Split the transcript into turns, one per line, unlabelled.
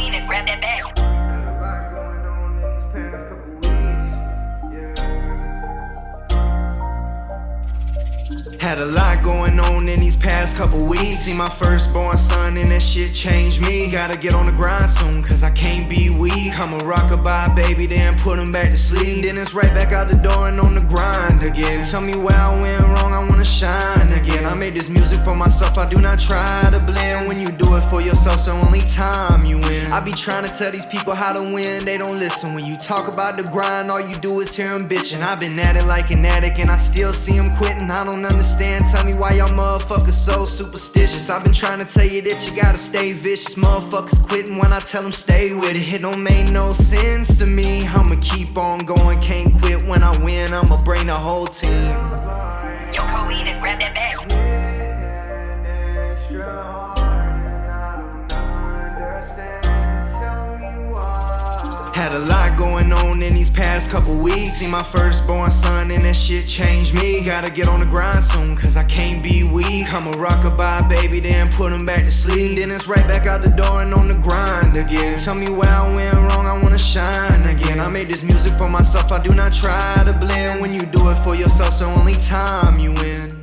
and grab that bag. Had a lot going on in these past couple weeks. See my firstborn son, and that shit changed me. Gotta get on the grind soon, cause I can't be weak. I'ma rock a bye, baby, then put him back to sleep. Then it's right back out the door and on the grind again. Tell me where I went wrong, I wanna shine again. I made this music for myself, I do not try to blend. When you do it for yourself, so only time you I be trying to tell these people how to win, they don't listen. When you talk about the grind, all you do is hear them bitching. I've been at it like an addict, and I still see them quitting. I don't understand, tell me why y'all motherfuckers so superstitious. I've been trying to tell you that you gotta stay vicious. Motherfuckers quitting when I tell them stay with it. It don't make no sense to me. I'ma keep on going, can't quit when I win. I'ma bring the whole team.
Yo, Coena, grab that bag.
Had a lot going on in these past couple weeks. See my firstborn son, and that shit changed me. Gotta get on the grind soon, cause I can't be weak. I'ma rock a baby, then put him back to sleep. Then it's right back out the door and on the grind again. Tell me where I went wrong, I wanna shine again. I made this music for myself, I do not try to blend. When you do it for yourself, so only time you win.